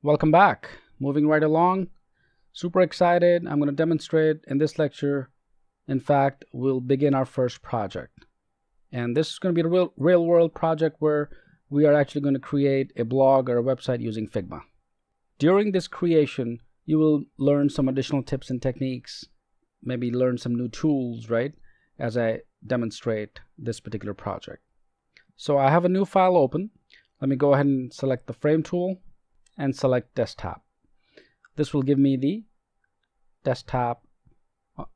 Welcome back. Moving right along. Super excited. I'm going to demonstrate in this lecture. In fact, we'll begin our first project. And this is going to be a real, real world project where we are actually going to create a blog or a website using Figma. During this creation, you will learn some additional tips and techniques, maybe learn some new tools, right, as I demonstrate this particular project. So I have a new file open. Let me go ahead and select the frame tool and select desktop. This will give me the desktop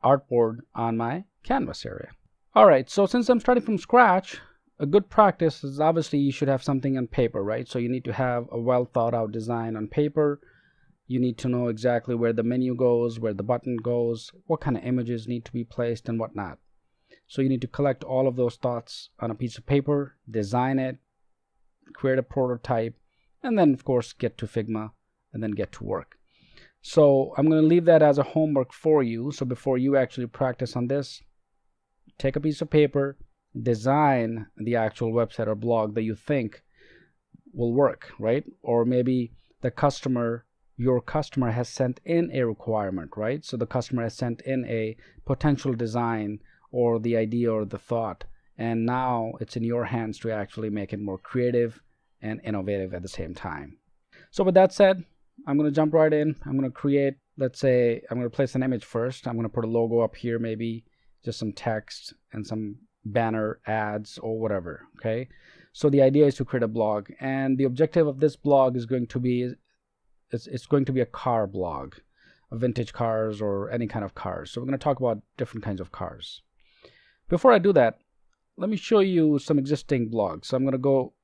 artboard on my canvas area. All right, so since I'm starting from scratch, a good practice is obviously you should have something on paper, right? So you need to have a well thought out design on paper. You need to know exactly where the menu goes, where the button goes, what kind of images need to be placed and whatnot. So you need to collect all of those thoughts on a piece of paper, design it, create a prototype, and then of course get to Figma and then get to work. So I'm going to leave that as a homework for you. So before you actually practice on this, take a piece of paper, design the actual website or blog that you think will work, right? Or maybe the customer, your customer has sent in a requirement, right? So the customer has sent in a potential design or the idea or the thought. And now it's in your hands to actually make it more creative and innovative at the same time. So with that said, I'm going to jump right in. I'm going to create, let's say, I'm going to place an image first. I'm going to put a logo up here, maybe just some text and some banner ads or whatever. Okay. So the idea is to create a blog and the objective of this blog is going to be, it's, it's going to be a car blog, vintage cars or any kind of cars. So we're going to talk about different kinds of cars. Before I do that, let me show you some existing blogs. So I'm going to go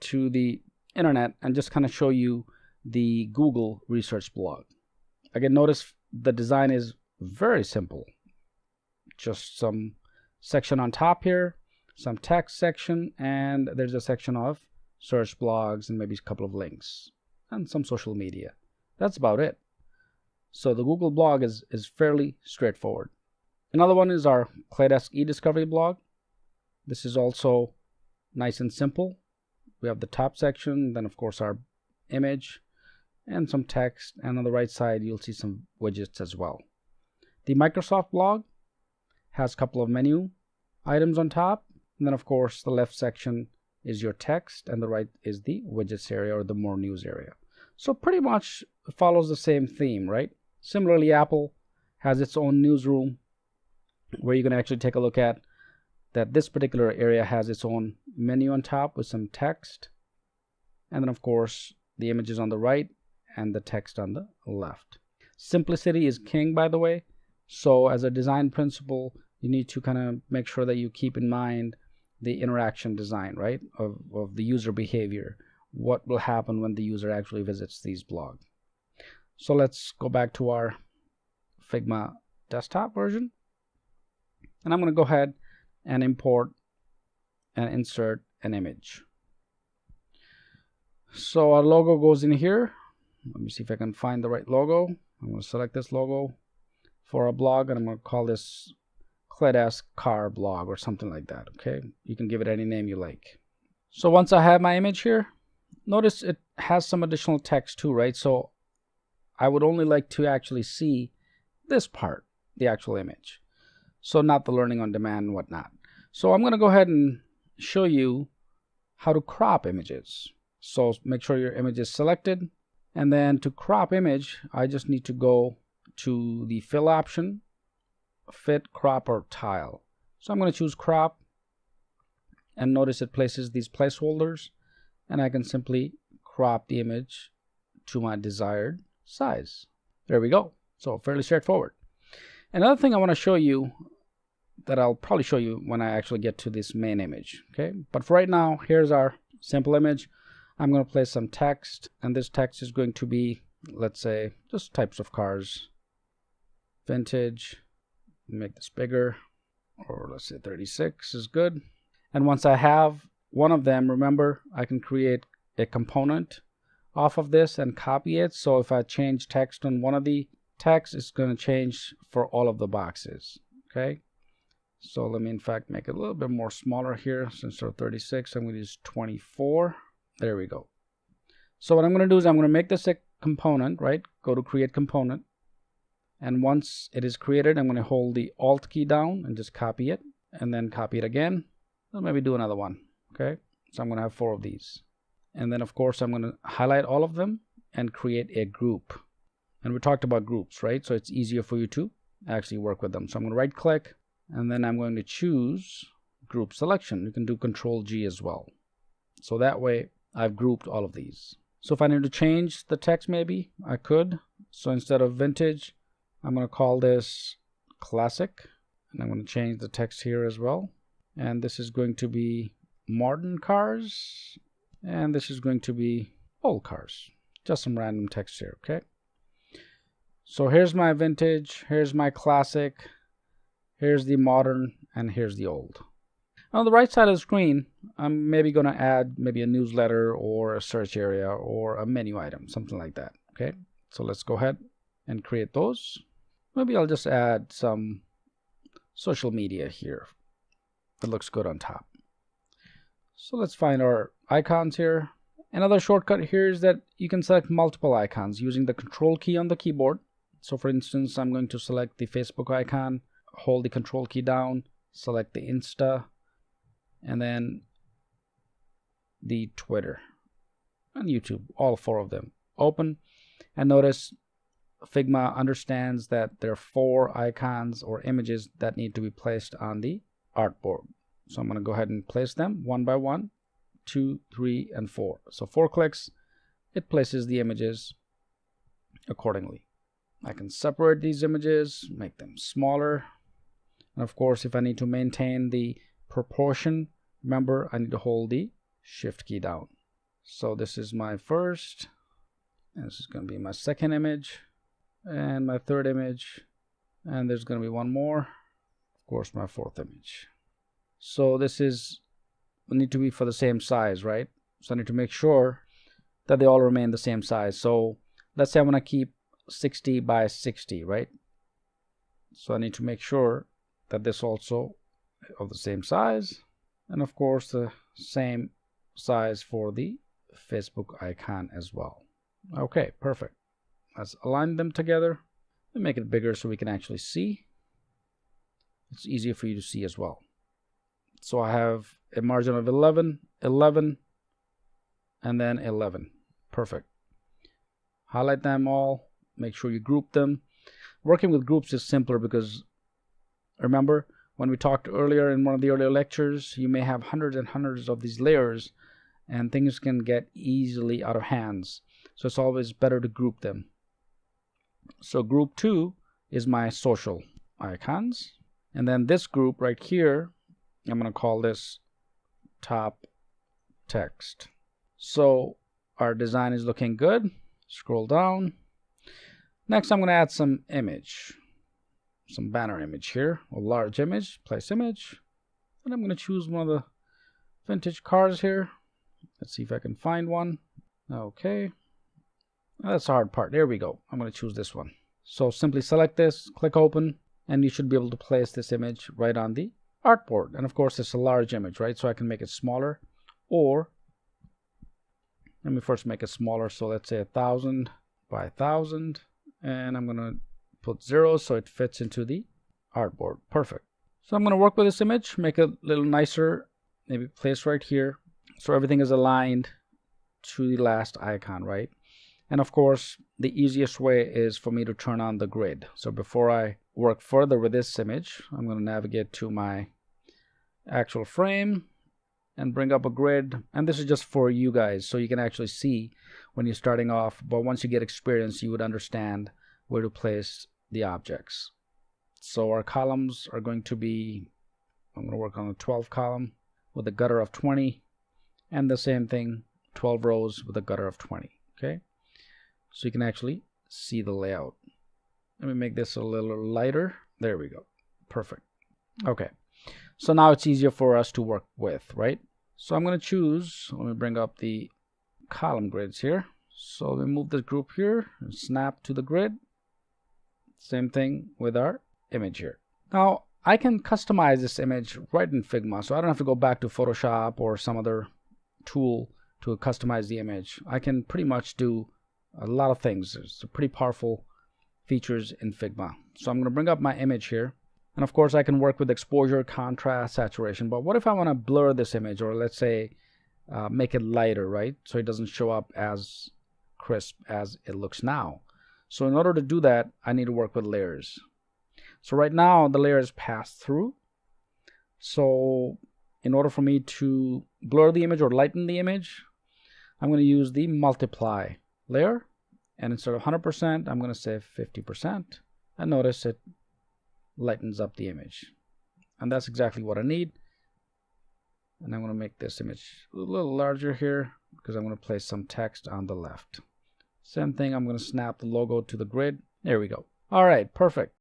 to the internet and just kind of show you the Google research blog. Again, notice the design is very simple. Just some section on top here, some text section, and there's a section of search blogs and maybe a couple of links and some social media. That's about it. So the Google blog is, is fairly straightforward. Another one is our Claydesk eDiscovery blog. This is also nice and simple. We have the top section, then of course our image, and some text and on the right side you'll see some widgets as well. The Microsoft blog has a couple of menu items on top and then of course the left section is your text and the right is the widgets area or the more news area. So pretty much follows the same theme, right? Similarly, Apple has its own newsroom where you can actually take a look at that this particular area has its own menu on top with some text and then of course the images on the right and the text on the left. Simplicity is king, by the way. So as a design principle, you need to kind of make sure that you keep in mind the interaction design, right, of, of the user behavior. What will happen when the user actually visits these blogs. So let's go back to our Figma desktop version. And I'm going to go ahead and import and insert an image. So our logo goes in here let me see if I can find the right logo. I'm going to select this logo for a blog and I'm going to call this Claydesk car blog or something like that. Okay, you can give it any name you like. So once I have my image here, notice it has some additional text too, right? So I would only like to actually see this part, the actual image. So not the learning on demand and whatnot. So I'm going to go ahead and show you how to crop images. So make sure your image is selected. And then to crop image I just need to go to the fill option fit crop or tile. So I'm going to choose crop. And notice it places these placeholders. And I can simply crop the image to my desired size. There we go. So fairly straightforward. Another thing I want to show you that I'll probably show you when I actually get to this main image okay? But for right now here's our simple image. I'm going to place some text and this text is going to be let's say just types of cars. Vintage make this bigger or let's say 36 is good. And once I have one of them remember I can create a component off of this and copy it. So if I change text on one of the text it's going to change for all of the boxes okay so let me in fact make it a little bit more smaller here since they're 36 I'm going to use 24 there we go. So what I'm going to do is I'm going to make this a component, right? Go to create component. And once it is created, I'm going to hold the Alt key down and just copy it and then copy it again. Or maybe do another one. Okay. So I'm going to have four of these. And then of course I'm going to highlight all of them and create a group. And we talked about groups, right? So it's easier for you to actually work with them. So I'm going to right click and then I'm going to choose group selection. You can do control G as well. So that way I've grouped all of these. So if I need to change the text maybe I could. So instead of vintage, I'm going to call this classic and I'm going to change the text here as well. And this is going to be modern cars and this is going to be old cars. Just some random text here, okay? So here's my vintage, here's my classic, here's the modern, and here's the old. On the right side of the screen, I'm maybe going to add maybe a newsletter or a search area or a menu item, something like that. Okay, so let's go ahead and create those. Maybe I'll just add some social media here. That looks good on top. So let's find our icons here. Another shortcut here is that you can select multiple icons using the control key on the keyboard. So for instance, I'm going to select the Facebook icon, hold the control key down, select the Insta, and then the Twitter and YouTube, all four of them. Open and notice Figma understands that there are four icons or images that need to be placed on the artboard. So I'm going to go ahead and place them one by one, two, three, and four. So four clicks, it places the images accordingly. I can separate these images, make them smaller. And of course, if I need to maintain the proportion, remember I need to hold the shift key down. So this is my first, this is going to be my second image, and my third image, and there's going to be one more, of course my fourth image. So this is need to be for the same size, right? So I need to make sure that they all remain the same size. So let's say I want to keep 60 by 60, right? So I need to make sure that this also of the same size and of course the same size for the Facebook icon as well. Okay, perfect. Let's align them together and make it bigger so we can actually see. It's easier for you to see as well. So I have a margin of 11, 11, and then 11. Perfect. Highlight them all. Make sure you group them. Working with groups is simpler because remember, when we talked earlier in one of the earlier lectures, you may have hundreds and hundreds of these layers and things can get easily out of hands. So it's always better to group them. So group two is my social icons. And then this group right here, I'm going to call this top text. So our design is looking good. Scroll down. Next, I'm going to add some image some banner image here, a large image, place image. And I'm going to choose one of the vintage cars here. Let's see if I can find one. Okay. That's the hard part. There we go. I'm going to choose this one. So simply select this, click open, and you should be able to place this image right on the artboard. And of course, it's a large image, right? So I can make it smaller or let me first make it smaller. So let's say a thousand by a thousand. And I'm going to put zero so it fits into the artboard. Perfect. So I'm going to work with this image, make it a little nicer, maybe place right here. So everything is aligned to the last icon, right? And of course, the easiest way is for me to turn on the grid. So before I work further with this image, I'm going to navigate to my actual frame and bring up a grid. And this is just for you guys, so you can actually see when you're starting off. But once you get experience, you would understand where to place the objects. So our columns are going to be, I'm going to work on a 12 column with a gutter of 20 and the same thing 12 rows with a gutter of 20 okay? So you can actually see the layout. Let me make this a little lighter. There we go. Perfect. Okay. So now it's easier for us to work with right? So I'm going to choose let me bring up the column grids here. So we move this group here and snap to the grid same thing with our image here. Now, I can customize this image right in Figma, so I don't have to go back to Photoshop or some other tool to customize the image. I can pretty much do a lot of things. It's pretty powerful features in Figma. So I'm going to bring up my image here. And of course, I can work with exposure, contrast, saturation. But what if I want to blur this image or let's say uh, make it lighter, right? So it doesn't show up as crisp as it looks now. So in order to do that, I need to work with layers. So right now the layer is passed through. So in order for me to blur the image or lighten the image, I'm going to use the multiply layer. And instead of 100%, I'm going to say 50%. And notice it lightens up the image. And that's exactly what I need. And I'm going to make this image a little larger here because I'm going to place some text on the left. Same thing, I'm going to snap the logo to the grid. There we go. All right, perfect.